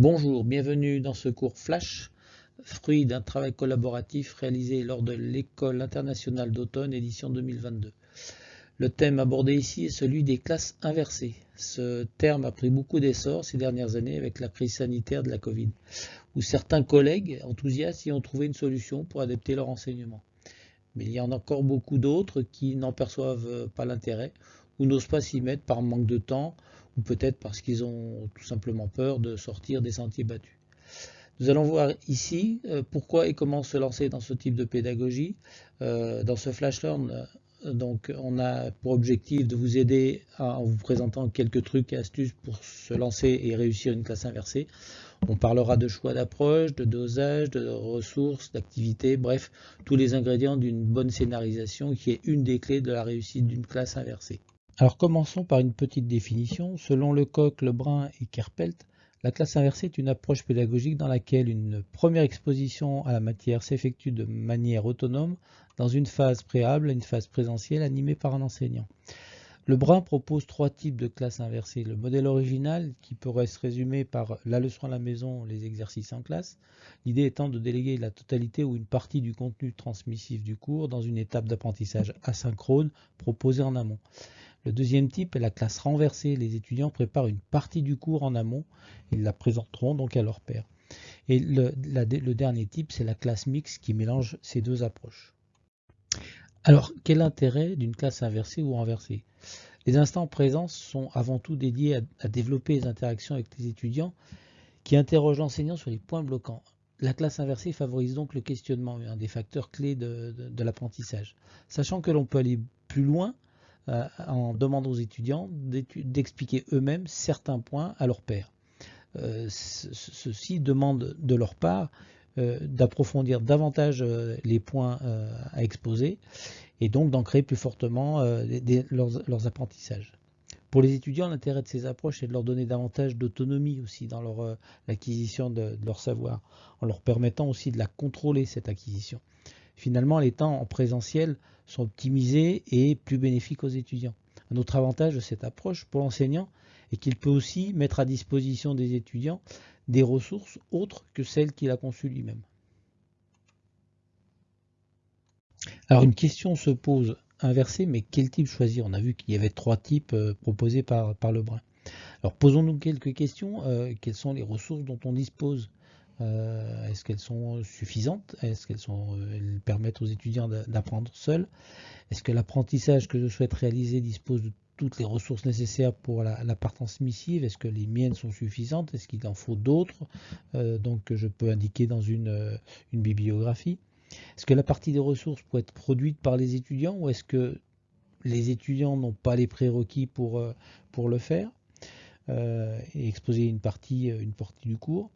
Bonjour, bienvenue dans ce cours Flash, fruit d'un travail collaboratif réalisé lors de l'École internationale d'automne édition 2022. Le thème abordé ici est celui des classes inversées. Ce terme a pris beaucoup d'essor ces dernières années avec la crise sanitaire de la Covid, où certains collègues enthousiastes y ont trouvé une solution pour adapter leur enseignement. Mais il y en a encore beaucoup d'autres qui n'en perçoivent pas l'intérêt ou n'osent pas s'y mettre par manque de temps ou peut-être parce qu'ils ont tout simplement peur de sortir des sentiers battus. Nous allons voir ici euh, pourquoi et comment se lancer dans ce type de pédagogie. Euh, dans ce flash learn, euh, donc on a pour objectif de vous aider en vous présentant quelques trucs et astuces pour se lancer et réussir une classe inversée. On parlera de choix d'approche, de dosage, de ressources, d'activités, bref, tous les ingrédients d'une bonne scénarisation qui est une des clés de la réussite d'une classe inversée. Alors commençons par une petite définition. Selon Lecoq, Lebrun et Kerpelt, la classe inversée est une approche pédagogique dans laquelle une première exposition à la matière s'effectue de manière autonome dans une phase préalable une phase présentielle animée par un enseignant. Lebrun propose trois types de classes inversées. Le modèle original, qui pourrait se résumer par la leçon à la maison, les exercices en classe, l'idée étant de déléguer la totalité ou une partie du contenu transmissif du cours dans une étape d'apprentissage asynchrone proposée en amont. Le deuxième type est la classe renversée. Les étudiants préparent une partie du cours en amont. Ils la présenteront donc à leur père. Et le, dernier type, c'est la classe mixte qui mélange ces deux approches. Alors, quel intérêt d'une classe inversée ou renversée? Les instants présents sont avant tout dédiés à, développer les interactions avec les étudiants qui interrogent l'enseignant sur les points bloquants. La classe inversée favorise donc le questionnement, un des facteurs clés de l'apprentissage. Sachant que l'on peut aller plus loin euh, en demandant aux étudiants d'expliquer eux-mêmes certains points à leur père. Euh, ceux-ci demandent de leur part euh, d'approfondir davantage les points à exposer et donc d'ancrer plus fortement leurs, apprentissages. Pour les étudiants, l'intérêt de ces approches est de leur donner davantage d'autonomie aussi dans l'acquisition de, leur savoir, en leur permettant aussi de la contrôler, cette acquisition. Finalement, les temps en présentiel sont optimisés et plus bénéfiques aux étudiants. Un autre avantage de cette approche pour l'enseignant est qu'il peut aussi mettre à disposition des étudiants des ressources autres que celles qu'il a conçues lui-même. Alors une question se pose inversée, mais quel type choisir? On a vu qu'il y avait trois types euh, proposés par, Lebrun. Alors posons-nous quelques questions. Euh, quelles sont les ressources dont on dispose? Euh, est-ce qu'elles sont suffisantes? Est-ce qu'elles euh, permettent aux étudiants d'apprendre seuls? Est-ce que l'apprentissage que je souhaite réaliser dispose de toutes les ressources nécessaires pour la, part transmissive Est-ce que les miennes sont suffisantes? Est-ce qu'il en faut d'autres? Euh, Donc je peux indiquer dans une, bibliographie. Est-ce que la partie des ressources peut être produite par les étudiants ou est-ce que les étudiants n'ont pas les prérequis pour, pour le faire? Et exposer une partie, une partie du cours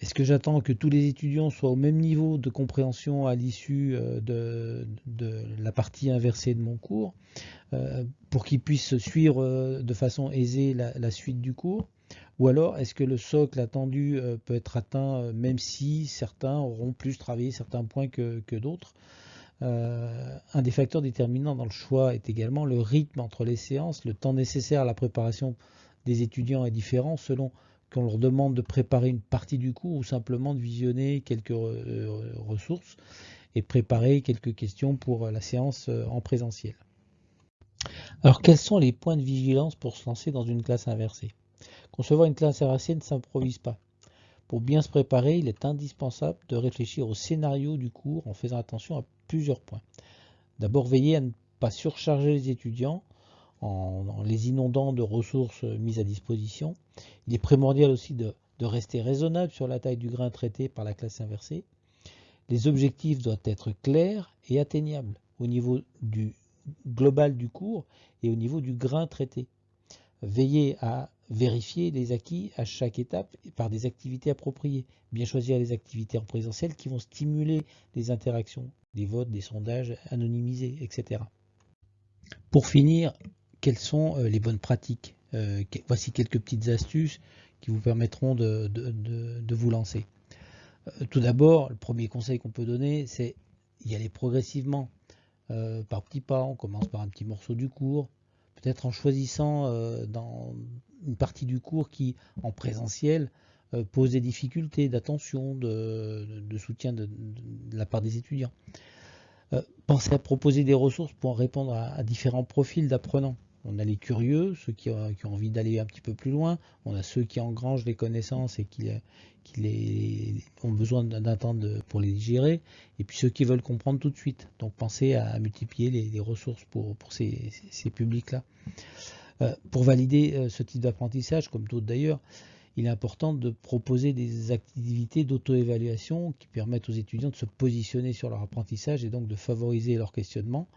est-ce que j'attends que tous les étudiants soient au même niveau de compréhension à l'issue euh, de, la partie inversée de mon cours euh, pour qu'ils puissent suivre euh, de façon aisée la, suite du cours? Ou alors est-ce que le socle attendu peut être atteint même si certains auront plus travaillé certains points que, que d'autres? Un des facteurs déterminants dans le choix est également le rythme entre les séances. Le temps nécessaire à la préparation des étudiants est différent selon qu'on leur demande de préparer une partie du cours ou simplement de visionner quelques euh, ressources et préparer quelques questions pour la séance euh, en présentiel. Alors quels sont les points de vigilance pour se lancer dans une classe inversée? Concevoir une classe inversée ne s'improvise pas. Pour bien se préparer, il est indispensable de réfléchir au scénario du cours en faisant attention à plusieurs points. D'abord, veiller à ne pas surcharger les étudiants en, les inondant de ressources mises à disposition. Il est primordial aussi de, rester raisonnable sur la taille du grain traité par la classe inversée. Les objectifs doivent être clairs et atteignables au niveau du global du cours et au niveau du grain traité. Veillez à vérifier les acquis à chaque étape par des activités appropriées. Bien choisir les activités en présentiel qui vont stimuler les interactions, des votes, des sondages anonymisés, etc. Pour finir, quelles sont euh, les bonnes pratiques. Euh, voici quelques petites astuces qui vous permettront de, vous lancer. Euh, tout d'abord, le premier conseil qu'on peut donner, c'est y aller progressivement, par petits pas. On commence par un petit morceau du cours, peut-être en choisissant dans une partie du cours qui, en présentiel, pose des difficultés d'attention, de, soutien de, la part des étudiants. pensez à proposer des ressources pour répondre à différents profils d'apprenants. On a les curieux, ceux qui ont, envie d'aller un petit peu plus loin. On a ceux qui engrangent les connaissances et qui, ont besoin d'un pour les digérer. Et puis ceux qui veulent comprendre tout de suite. Donc pensez à, multiplier les, ressources pour, ces, publics-là. Euh, pour valider euh, ce type d'apprentissage, comme d'autres d'ailleurs, il est important de proposer des activités d'auto-évaluation qui permettent aux étudiants de se positionner sur leur apprentissage et donc de favoriser leur questionnement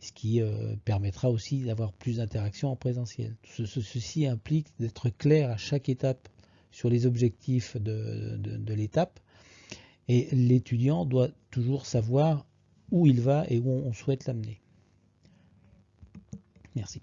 ce qui euh, permettra aussi d'avoir plus d'interactions en présentiel. ceci implique d'être clair à chaque étape sur les objectifs de, l'étape et l'étudiant doit toujours savoir où il va et où on souhaite l'amener. Merci.